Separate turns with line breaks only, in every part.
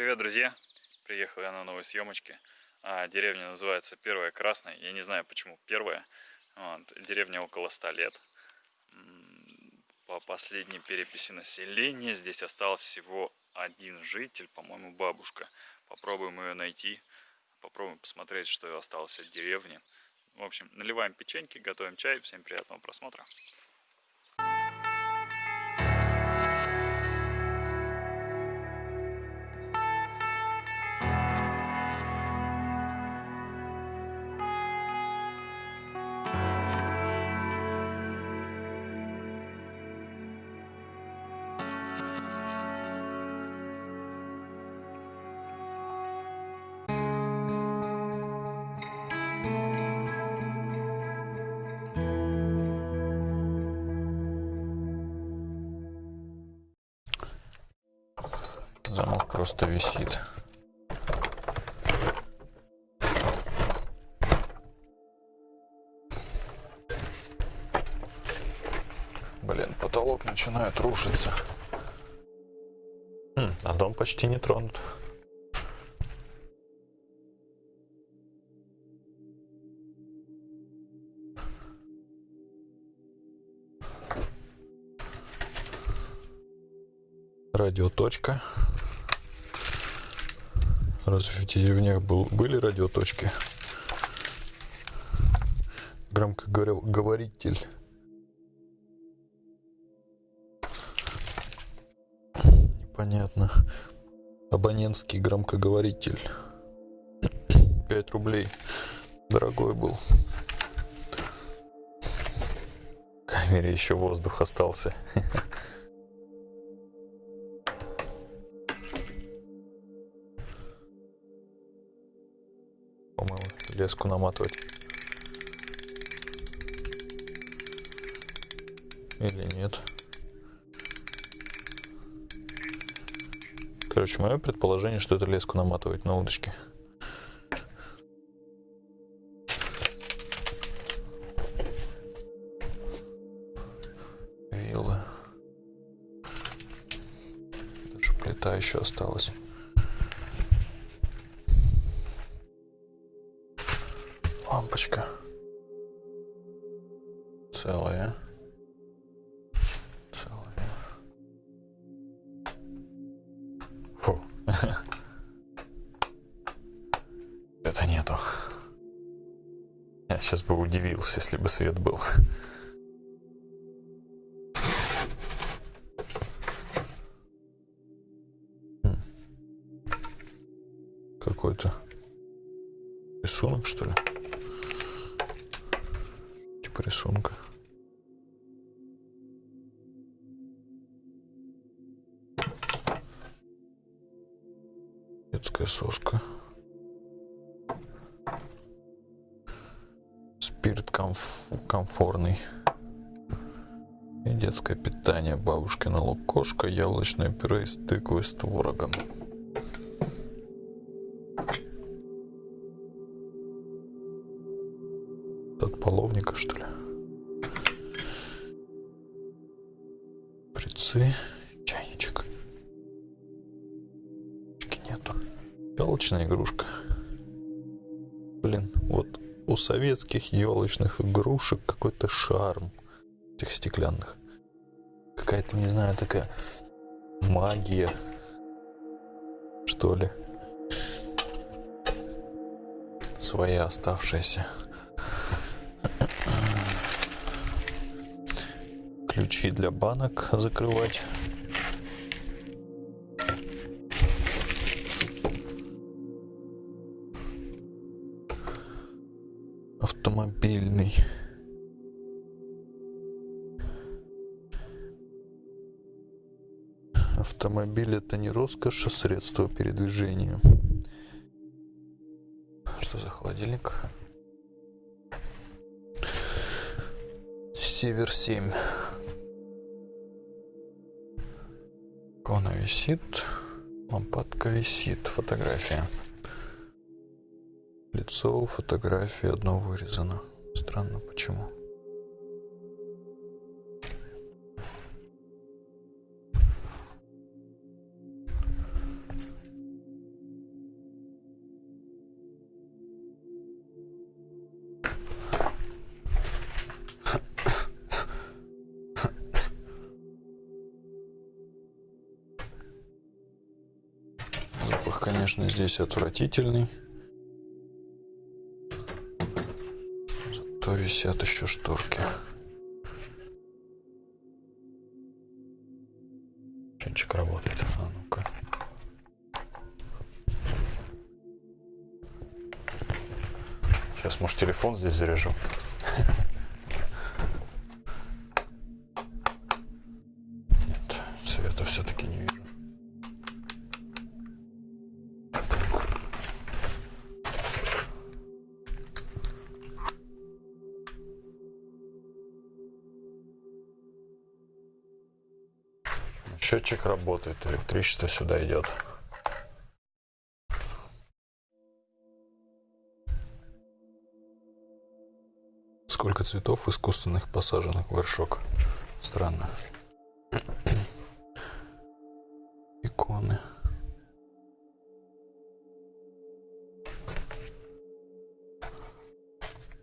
Привет, друзья! Приехал я на новой съемочке. А, деревня называется Первая Красная. Я не знаю, почему первая. Вот. Деревня около 100 лет. По последней переписи населения здесь остался всего один житель, по-моему, бабушка. Попробуем ее найти. Попробуем посмотреть, что осталось от деревни. В общем, наливаем печеньки, готовим чай. Всем приятного просмотра.
Просто висит. Блин, потолок начинает рушиться. Хм, а дом почти не тронут. Радиоточка. Разве в деревнях был, были радиоточки? Громкоговоритель. Непонятно. Абонентский громкоговоритель. 5 рублей. Дорогой был. В камере еще воздух остался. леску наматывать. Или нет. Короче, мое предположение, что это леску наматывать на удочке. Вилы. Даже плита еще осталась. Это нету. Я сейчас бы удивился, если бы свет был. Какой-то рисунок, что ли? типа рисунка. Детская соска. Комф комфортный. И детское питание. Бабушкина лукошка, яблочное пюре из тыквы с творогом. От половника, что ли? Прицы. Чайничек. Нету. Елочная игрушка. Блин, вот у советских елочных игрушек какой-то шарм. Этих стеклянных. Какая-то, не знаю, такая магия. Что ли. Своя оставшаяся. ключи для банок закрывать. Автомобильный. Автомобиль это не роскошь, а средство передвижения. Что за холодильник? Север 7. Икона висит, лампадка висит, фотография. Лицо, фотографии, одно вырезано. Странно, почему. Запах, конечно, здесь отвратительный. Зато висят еще шторки. Чинчик работает. А ну-ка. Сейчас, может, телефон здесь заряжу. Счетчик работает, электричество сюда идет. Сколько цветов искусственных посаженных в горшок. Странно. Иконы.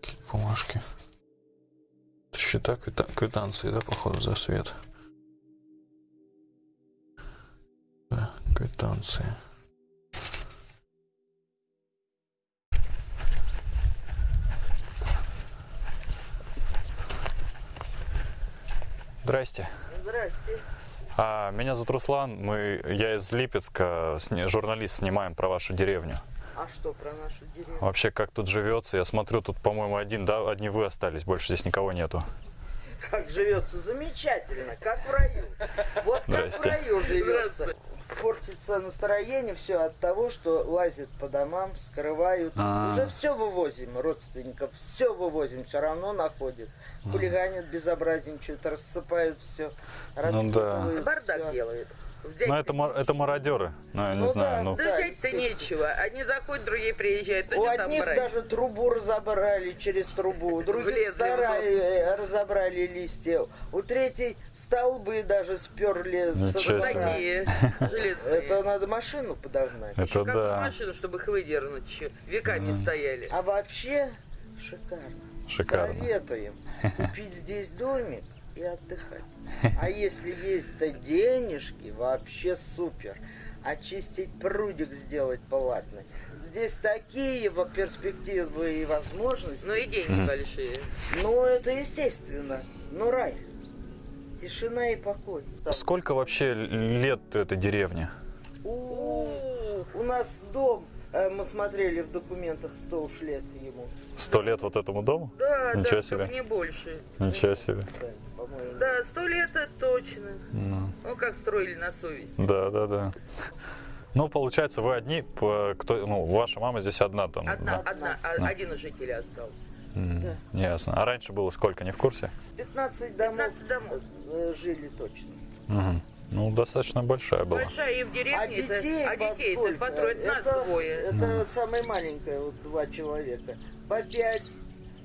Какие бумажки. Счета, квита- квитанции, да, походу, за свет. Квитанции. Здрасте.
Здрасте.
А, меня зовут Руслан, мы, я из Липецка, сни- журналист, снимаем про вашу деревню.
А что про нашу деревню?
Вообще, как тут живется? Я смотрю, тут, по-моему, один, да, одни вы остались, больше здесь никого нету.
Как живется? Замечательно, как в раю. Вот как в
Здрасте.
раю живется. Портится настроение все от того, что лазят по домам, скрывают.
А.
Уже все вывозим, родственников, все вывозим, все равно находят. Хулиганят, безобразничают, рассыпают все,
Ну да.
раскидывают
Бардак делают. Взять
Ну, это, мар- это мародеры, ну, я не
Ну
знаю,
да,
ну,
Да взять-то нечего. Одни заходят, другие приезжают. Ну
У одних
брать?
даже трубу разобрали через трубу, у других сараи э, разобрали листья, у третьей столбы даже сперли
Ничего себе.
двора.
Такие железные.
Это надо машину подогнать.
это да,
машину, чтобы их выдернуть еще. Веками стояли.
А вообще шикарно.
шикарно.
Советуем купить здесь домик и отдыхать. А если есть денежки, вообще супер. Очистить прудик сделать палатный. Здесь такие перспективы и возможности.
Но и деньги большие.
Ну, это естественно. Ну, рай. Тишина и покой.
Сколько вообще лет этой деревне?
У, у нас дом, э, мы смотрели в документах, 100 уж лет ему.
Сто лет вот этому дому?
Да,
Ничего
да,
себе.
не больше.
Ничего себе.
Да.
Да, сто лет это точно. Ну, как строили на совесть.
Да, да, да. Ну, получается, вы одни, по- кто, ну, ваша мама здесь одна там.
Одна,
да?
одна, а- один из жителей остался.
М, Ясно. А раньше было сколько, не в курсе?
15 домов,
15 домов.
э, жили точно.
Мгм. Ну, достаточно большая была.
Большая и в деревне.
А
это-
детей,
а
во
детей это по трое, это нас двое.
Это самое маленькое, вот два человека. По пять,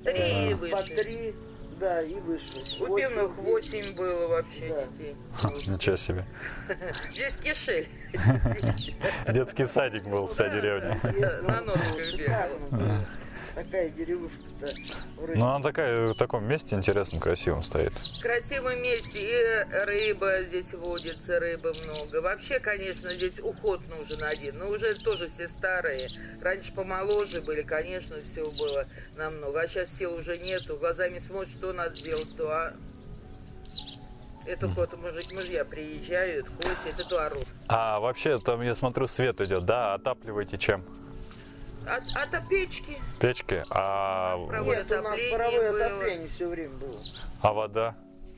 Три
э, по три, да, и выше.
У пивных
девять.
восемь было вообще
Да.
детей.
Ничего себе.
Здесь кишель.
Детский садик был, вся деревня.
На ножках бегал.
Такая деревушка-то.
Ну, она такая, в таком месте интересном, красивом стоит.
В красивом месте и рыба здесь водится, рыбы много. Вообще, конечно, здесь уход нужен один. Но уже тоже все старые. Раньше помоложе были, конечно, все было намного. А сейчас сил уже нету. Глазами смотришь, что надо сделать, то а... Это вот мужик, мужья приезжают, косят, это орут.
А вообще, там, я смотрю, свет идет, да? Отапливаете чем?
От, от печки.
Печки? А,
Нет, у нас паровое
было.
отопление все время было.
а вода?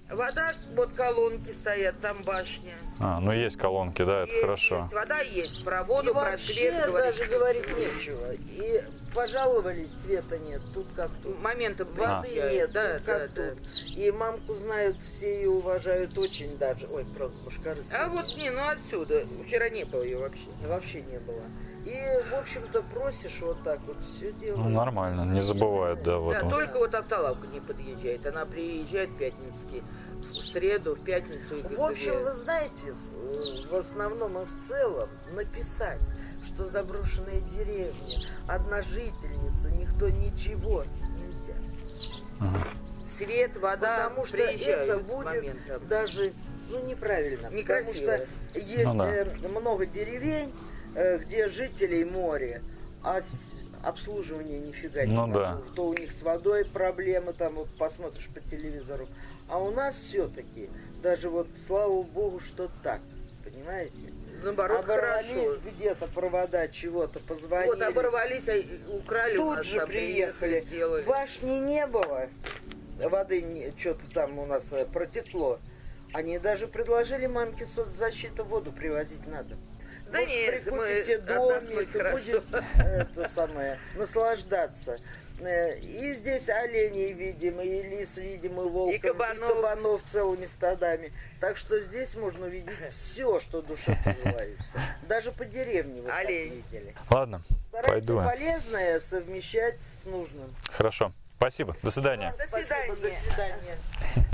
Вода, вот колонки стоят, там башня.
А, ну есть колонки, да, это
Есть,
хорошо.
есть. Вода есть, про
И
воду, про
вообще
свет говорить
даже говорить нечего. И пожаловались, света нет, тут как тут.
Моментом
Воды
приезжают.
нет,
да,
тут
да,
как
да.
тут. И мамку знают все и уважают очень даже. Ой, правда, башкары.
А вот не, ну отсюда. Вчера не было ее вообще.
Вообще не было. И, в общем-то, просишь вот так вот, все делают.
Ну, нормально, не забывают, да, вот.
Да, только вот автолавка не подъезжает. Она приезжает в пятницкий. В среду, в пятницу. и
В общем,
две.
вы знаете, в в основном и в целом написать, что заброшенная деревня, одна жительница, никто ничего нельзя.
свет, вода
Потому что это будет
моментом.
даже ну, неправильно.
Некрасиво.
Потому что есть
Ну да.
э, много деревень, э, где жителей море, а обслуживания нифига
Ну
не
да.
То у них с водой проблемы, там вот посмотришь по телевизору. А у нас все-таки, даже вот слава богу, что так, понимаете?
Наоборот,
Оборвались где-то провода чего-то, позвонили.
Вот оборвались, а украли у
Тут
нас,
же
там
приехали.
сделали.
Башни не было. Воды что-то там у нас э, протекло. Они даже предложили мамке соцзащиты воду привозить надо.
Да
Может,
нет,
прикупите домик и будет это самое, наслаждаться. Э, И здесь оленей видим, и лис видим, и волков,
И кабанов.
кабанов целыми стадами. Так что здесь можно увидеть все, что душе пожелается. Даже по деревне вы так
Олень.
видели.
Ладно,
Старайтесь
пойду.
полезное совмещать с нужным.
Хорошо. Спасибо. До свидания.
До
Спасибо, до
свидания.
свидания.